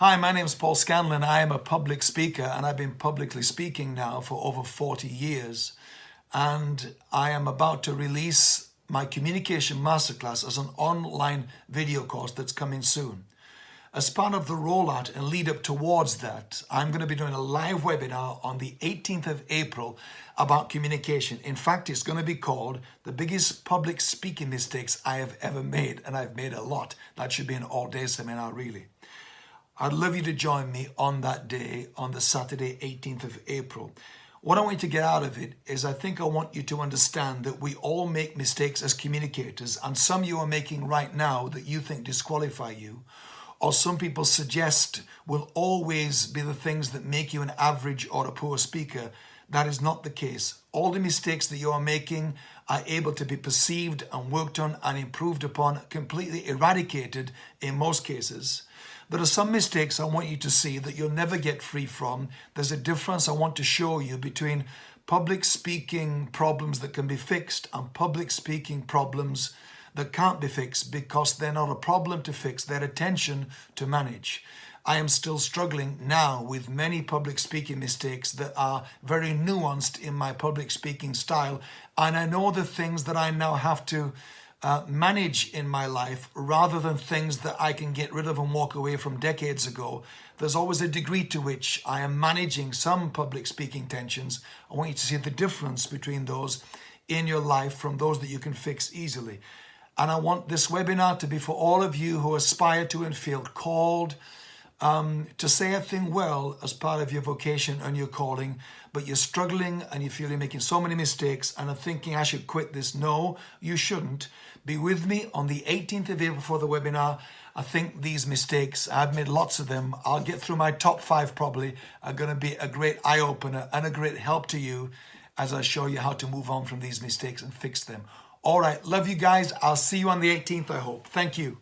Hi, my name is Paul Scanlon. I am a public speaker and I've been publicly speaking now for over 40 years. And I am about to release my Communication Masterclass as an online video course that's coming soon. As part of the rollout and lead up towards that, I'm going to be doing a live webinar on the 18th of April about communication. In fact, it's going to be called the biggest public speaking mistakes I have ever made. And I've made a lot. That should be an all day seminar, really. I'd love you to join me on that day, on the Saturday, 18th of April. What I want you to get out of it is I think I want you to understand that we all make mistakes as communicators and some you are making right now that you think disqualify you or some people suggest will always be the things that make you an average or a poor speaker. That is not the case. All the mistakes that you are making are able to be perceived and worked on and improved upon, completely eradicated in most cases. There are some mistakes I want you to see that you'll never get free from. There's a difference I want to show you between public speaking problems that can be fixed and public speaking problems that can't be fixed because they're not a problem to fix, they're a tension to manage. I am still struggling now with many public speaking mistakes that are very nuanced in my public speaking style. And I know the things that I now have to uh, manage in my life rather than things that I can get rid of and walk away from decades ago. There's always a degree to which I am managing some public speaking tensions. I want you to see the difference between those in your life from those that you can fix easily. And I want this webinar to be for all of you who aspire to and feel called um, to say a thing well as part of your vocation and your calling, but you're struggling and you feel you're making so many mistakes and are thinking I should quit this. No, you shouldn't. Be with me on the 18th of April for the webinar. I think these mistakes, I've made lots of them. I'll get through my top five probably, are going to be a great eye opener and a great help to you as I show you how to move on from these mistakes and fix them. All right, love you guys. I'll see you on the 18th, I hope. Thank you.